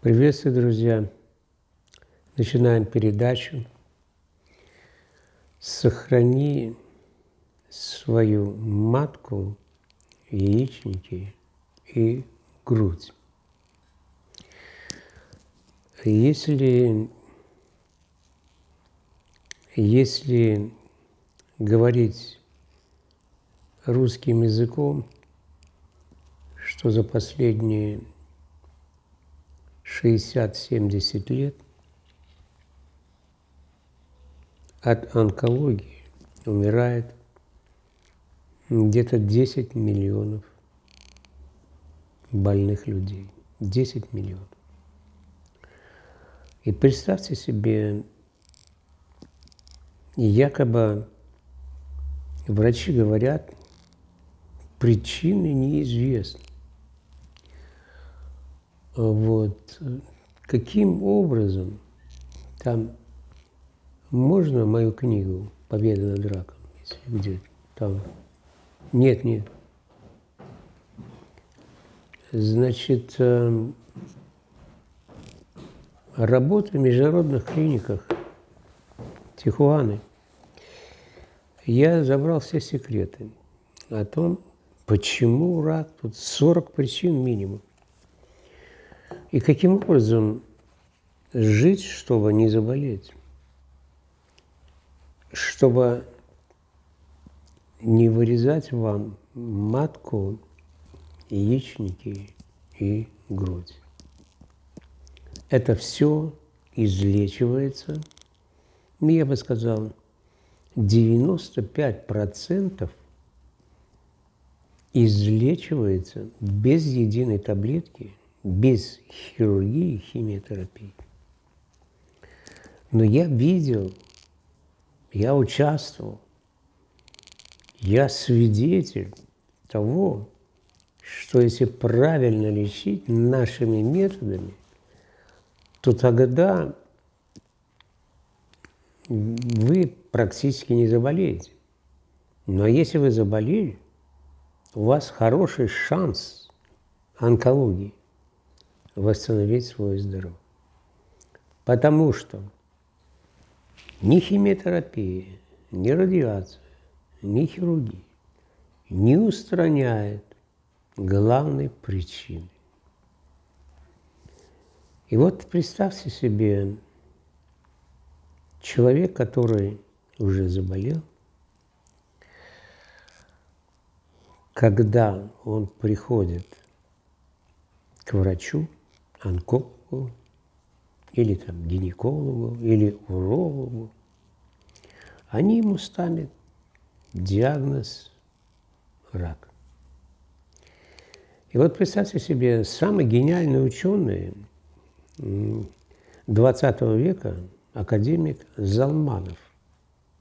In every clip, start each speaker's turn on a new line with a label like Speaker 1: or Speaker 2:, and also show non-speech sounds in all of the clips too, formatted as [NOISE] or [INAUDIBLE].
Speaker 1: Приветствую, друзья! Начинаем передачу. Сохрани свою матку, яичники и грудь. Если, если говорить русским языком, что за последние 60-70 лет от онкологии умирает где-то 10 миллионов больных людей. 10 миллионов. И представьте себе, якобы врачи говорят, причины неизвестны. Вот. Каким образом там можно мою книгу «Победа над раком», если где там? Нет, нет. Значит, эм, работа в международных клиниках Тихуаны. Я забрал все секреты о том, почему рак, тут 40 причин минимум. И каким образом жить, чтобы не заболеть, чтобы не вырезать вам матку, яичники и грудь. Это все излечивается, я бы сказал, 95% излечивается без единой таблетки – без хирургии и химиотерапии. Но я видел, я участвовал, я свидетель того, что если правильно лечить нашими методами, то тогда вы практически не заболеете. Но если вы заболели, у вас хороший шанс онкологии восстановить свое здоровье. Потому что ни химиотерапия, ни радиация, ни хирургия не устраняет главной причины. И вот представьте себе, человек, который уже заболел, когда он приходит к врачу, онкологу, или там гинекологу, или урологу, они ему ставят диагноз рак. И вот представьте себе, самый гениальный ученый 20 века, академик Залманов,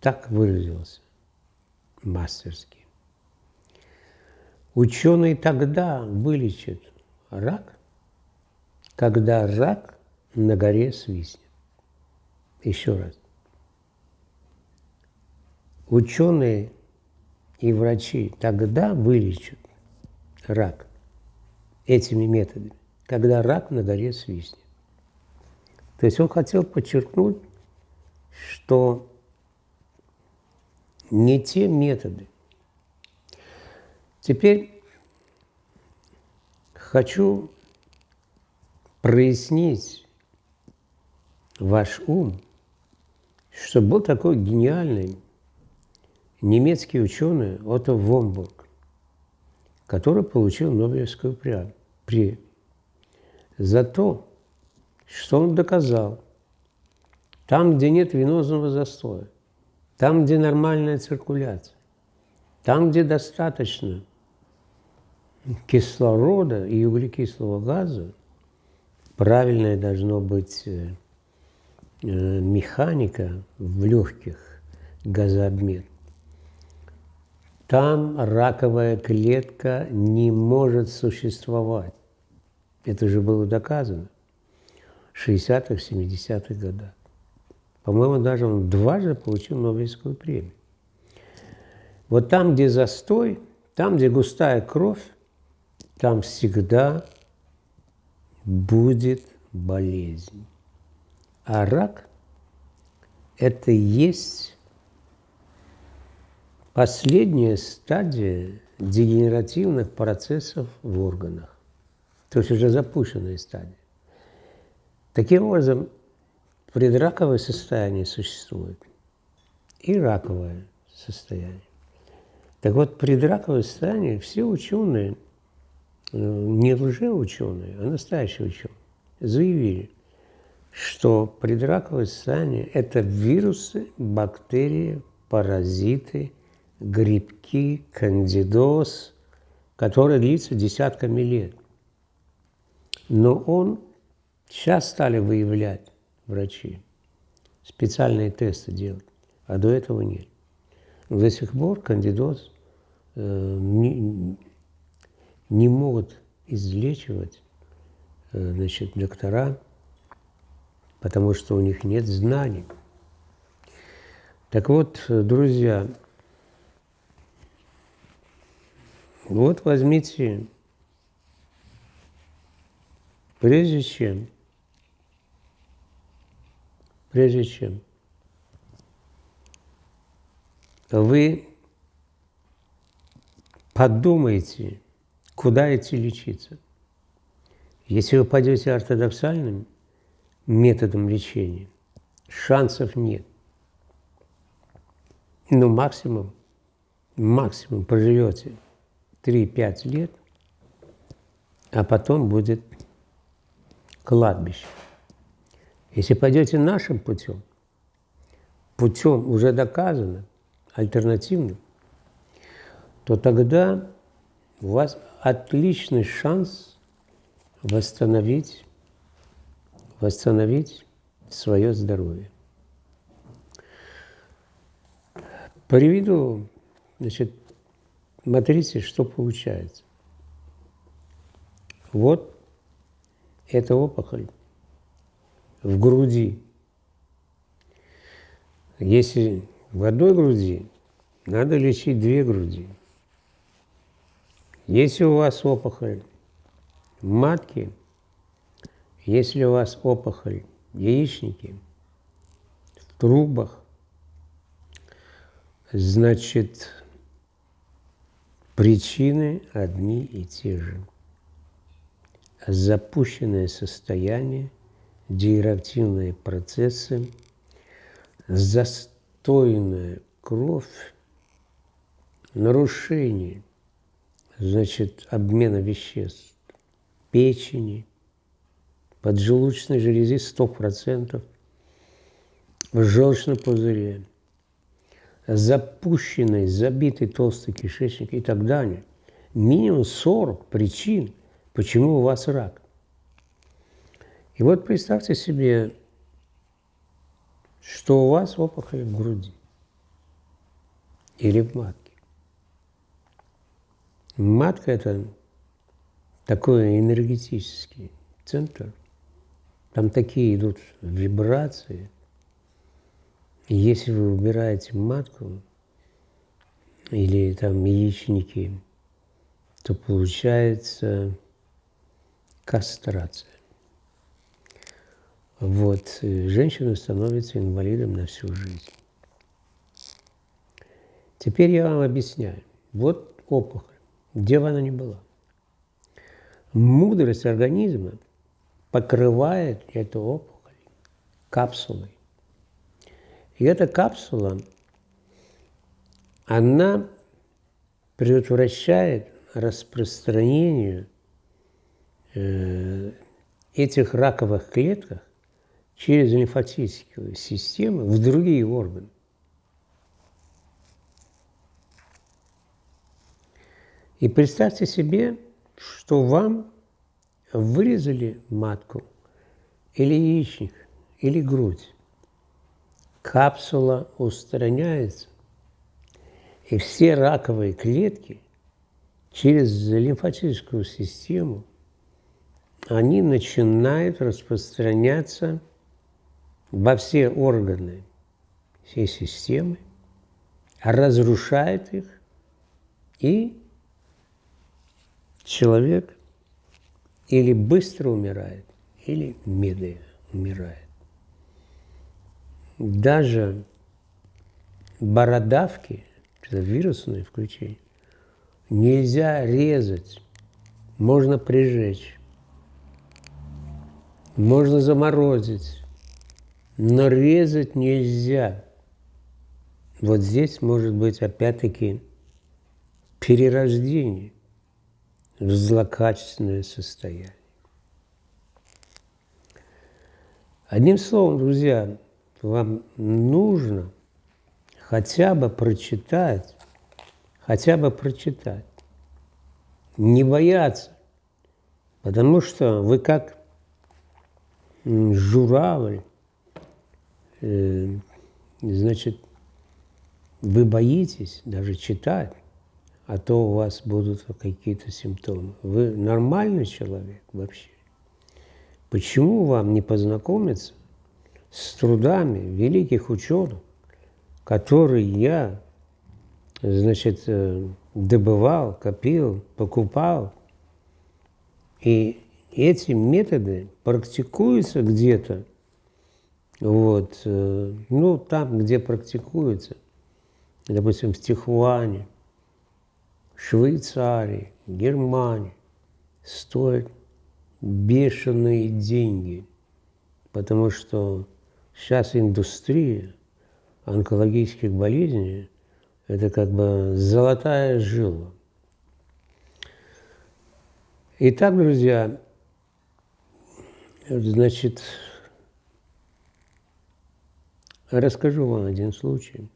Speaker 1: так выразился мастерски. Ученый тогда вылечит рак, когда рак на горе свистнет. Еще раз. Ученые и врачи тогда вылечат рак этими методами, когда рак на горе свистнет. То есть он хотел подчеркнуть, что не те методы. Теперь хочу прояснить ваш ум, что был такой гениальный немецкий ученый Отто Вомбург, который получил Нобелевскую премию за то, что он доказал, там, где нет венозного застоя, там, где нормальная циркуляция, там, где достаточно кислорода и углекислого газа, правильная должно быть э, э, механика в легких, газообмен. Там раковая клетка не может существовать. Это же было доказано в 60-х, 70-х годах. По-моему, даже он дважды получил Нобелевскую премию. Вот там, где застой, там, где густая кровь, там всегда будет болезнь. А рак – это есть последняя стадия дегенеративных процессов в органах, то есть уже запущенная стадия. Таким образом, предраковое состояние существует и раковое состояние. Так вот, предраковое состояние все ученые, не лжеученые, а настоящие ученые, заявили, что предраковое состояние – это вирусы, бактерии, паразиты, грибки, кандидоз, который длится десятками лет. Но он сейчас стали выявлять врачи, специальные тесты делать, а до этого нет. До сих пор кандидоз э, не, не могут излечивать э, значит, доктора, потому что у них нет знаний. Так вот, друзья, вот возьмите, прежде чем, прежде чем вы подумайте, куда идти лечиться. Если вы пойдете ортодоксальным методом лечения, шансов нет. Ну, максимум, максимум проживете 3-5 лет, а потом будет кладбище. Если пойдете нашим путем, путем уже доказанным, альтернативным, то тогда у вас отличный шанс восстановить, восстановить свое здоровье. Приведу, значит, матрице, что получается. Вот эта опухоль в груди. Если в одной груди, надо лечить две груди. Если у вас опухоль матки, если у вас опухоль яичники, в трубах, значит, причины одни и те же. Запущенное состояние, диреактивные процессы, застойная кровь, нарушение – значит, обмена веществ печени, поджелудочной железы 100%, в желчном пузыре, запущенный, забитый толстый кишечник и так далее. Минимум 40 причин, почему у вас рак. И вот представьте себе, что у вас опухоль в груди или в матке. Матка – это такой энергетический центр. Там такие идут вибрации. И если вы убираете матку или там яичники, то получается кастрация. Вот, женщина становится инвалидом на всю жизнь. Теперь я вам объясняю. Вот опухоль где бы она ни была. Мудрость организма покрывает эту опухоль капсулой. И эта капсула, она предотвращает распространение э, этих раковых клеток через лимфатическую систему в другие органы. И представьте себе, что вам вырезали матку или яичник, или грудь. Капсула устраняется, и все раковые клетки через лимфатическую систему они начинают распространяться во все органы всей системы, разрушает их и человек или быстро умирает, или медленно умирает. Даже бородавки, это вирусное включение, нельзя резать, можно прижечь, можно заморозить, но резать нельзя. Вот здесь может быть опять-таки перерождение в злокачественное состояние. Одним словом, друзья, вам нужно хотя бы прочитать, хотя бы прочитать, не бояться, потому что вы как журавль, э, значит, вы боитесь даже читать, а то у вас будут какие-то симптомы. Вы нормальный человек вообще. Почему вам не познакомиться с трудами великих ученых, которые я, значит, э, добывал, копил, покупал, и эти методы практикуются где-то, вот, э, ну, там, где практикуются, допустим, в Тихуане, Швейцарии, Германии, стоят бешеные деньги, потому что сейчас индустрия онкологических болезней – это как бы золотая жила. Итак, друзья, значит, расскажу вам один случай.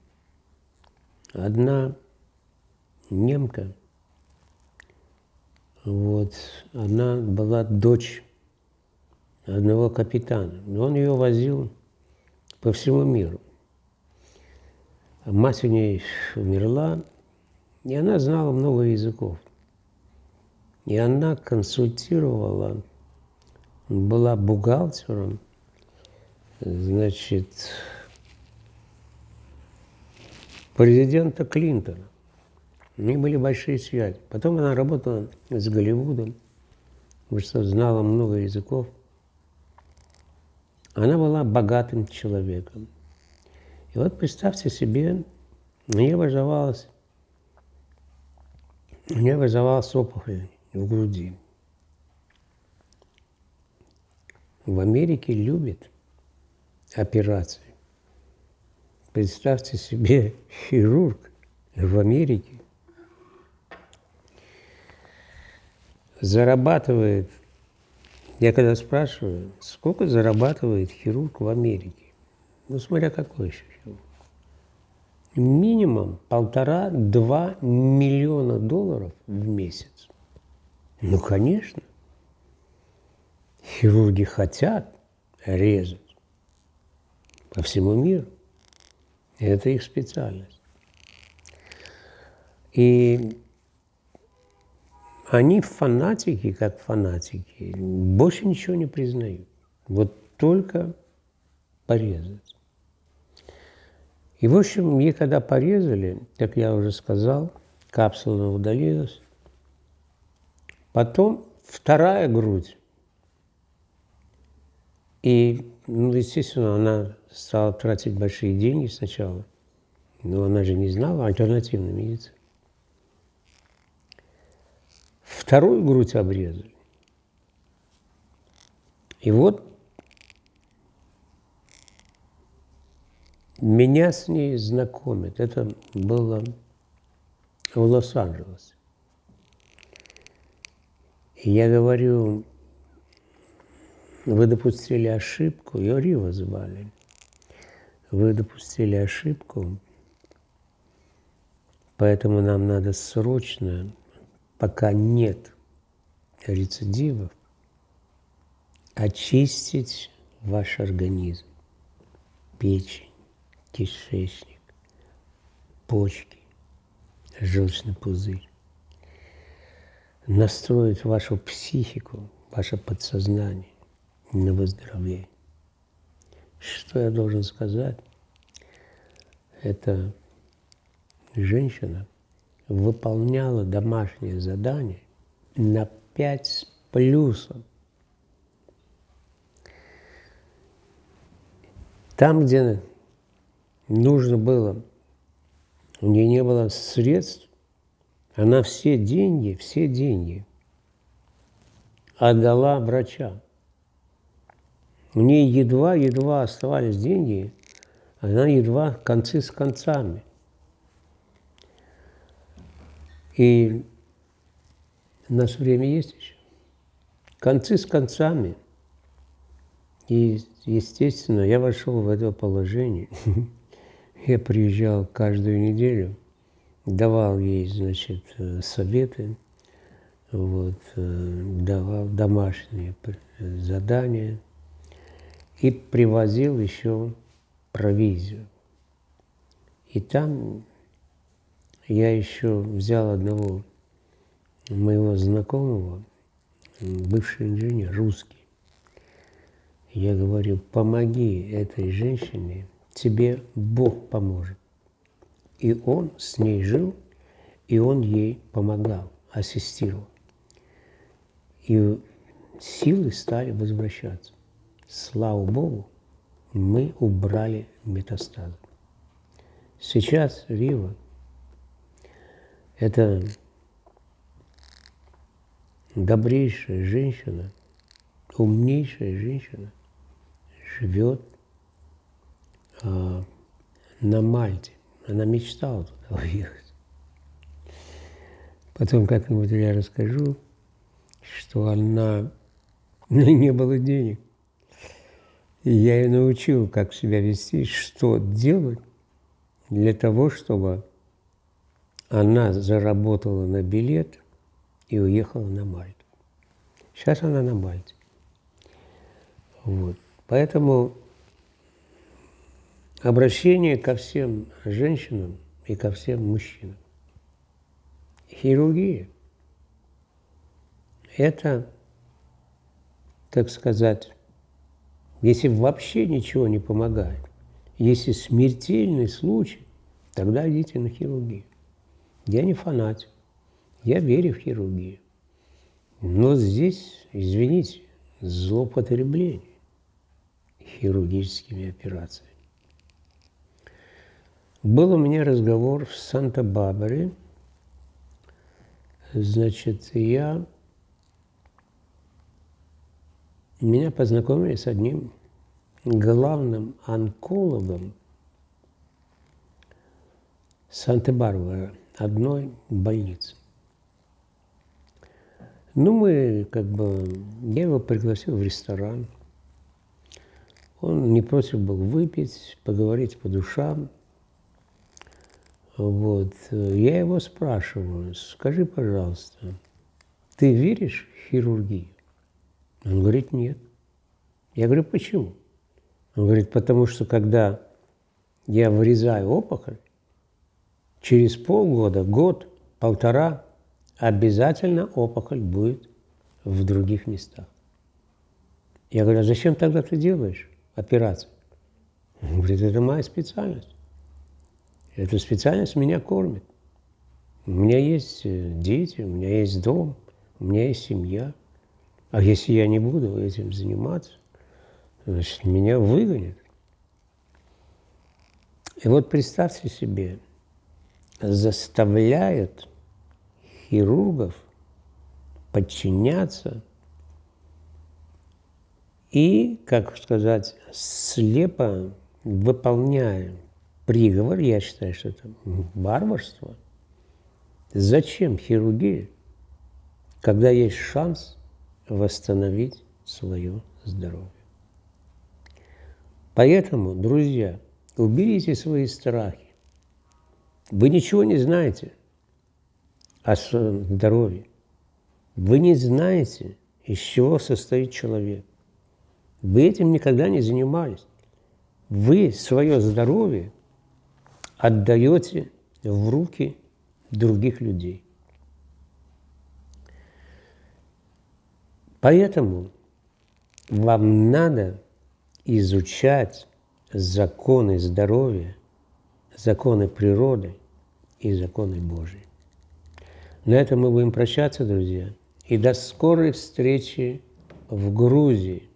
Speaker 1: Одна немка, вот, она была дочь одного капитана, он ее возил по всему миру. Мать у нее умерла, и она знала много языков. И она консультировала, была бухгалтером, значит, президента Клинтона. У них были большие связи. Потом она работала с Голливудом, потому что знала много языков. Она была богатым человеком. И вот представьте себе, мне вызывалась, мне вызывалась опухоль в груди. В Америке любят операции. Представьте себе [LAUGHS] хирург в Америке зарабатывает, я когда спрашиваю, сколько зарабатывает хирург в Америке, ну смотря какой еще хирург, минимум полтора-два миллиона долларов в месяц. Ну, конечно. Хирурги хотят резать по всему миру. Это их специальность. И они фанатики, как фанатики, больше ничего не признают. Вот только порезать. И, в общем, мне когда порезали, как я уже сказал, капсула удалилась, Потом вторая грудь. И, ну, естественно, она стала тратить большие деньги сначала. Но она же не знала альтернативной медицины. Вторую грудь обрезали. И вот меня с ней знакомят. Это было в Лос-Анджелесе. Я говорю, вы допустили ошибку, ее Рива звали. Вы допустили ошибку, поэтому нам надо срочно, пока нет рецидивов, очистить ваш организм, печень, кишечник, почки, желчный пузырь настроить вашу психику, ваше подсознание на выздоровление. Что я должен сказать? Эта женщина выполняла домашнее задание на пять с плюсом. Там, где нужно было, у нее не было средств, она все деньги, все деньги отдала врачам. У нее едва-едва оставались деньги, она едва концы с концами. И у нас время есть еще. Концы с концами. И, естественно, я вошел в это положение. [LAUGHS] Я приезжал каждую неделю, давал ей, значит, э, советы, вот, э, давал домашние задания и привозил еще провизию. И там я еще взял одного моего знакомого, бывший инженер, русский. Я говорю, помоги этой женщине, тебе Бог поможет. И он с ней жил, и он ей помогал, ассистировал. И силы стали возвращаться. Слава Богу, мы убрали метастазы. Сейчас Рива – это добрейшая женщина, умнейшая женщина, живет а, на Мальте. Она мечтала туда уехать. Потом как-нибудь я расскажу, что она [LAUGHS] не было денег. И я ее научил, как себя вести, что делать для того, чтобы она заработала на билет и уехала на Мальту. Сейчас она на Мальте. Вот. Поэтому обращение ко всем женщинам и ко всем мужчинам. Хирургия – это, так сказать, если вообще ничего не помогает, если смертельный случай, тогда идите на хирургию. Я не фанатик, я верю в хирургию. Но здесь, извините, злоупотребление хирургическими операциями. Был у меня разговор в Санта-Барбаре. Значит, я меня познакомили с одним главным онкологом Санта-Барбара, одной больницы. Ну, мы как бы, я его пригласил в ресторан. Он не против был выпить, поговорить по душам. Вот. Я его спрашиваю, скажи, пожалуйста, ты веришь в хирургию? Он говорит, нет. Я говорю, почему? Он говорит, потому что когда я вырезаю опухоль, через полгода, год, полтора, обязательно опухоль будет в других местах. Я говорю, а зачем тогда ты делаешь операцию? Он говорит, это моя специальность. Эта специальность меня кормит. У меня есть э, дети, у меня есть дом, у меня есть семья. А если я не буду этим заниматься, значит, меня выгонят. И вот представьте себе, заставляют хирургов подчиняться и, как сказать, слепо выполняя приговор, я считаю, что это варварство. Зачем хирургия, когда есть шанс восстановить свое здоровье? Поэтому, друзья, уберите свои страхи. Вы ничего не знаете о здоровье. Вы не знаете, из чего состоит человек. Вы этим никогда не занимались. Вы свое здоровье отдаете в руки других людей. Поэтому вам надо изучать законы здоровья, законы природы и законы Божьи. На этом мы будем прощаться, друзья. И до скорой встречи в Грузии.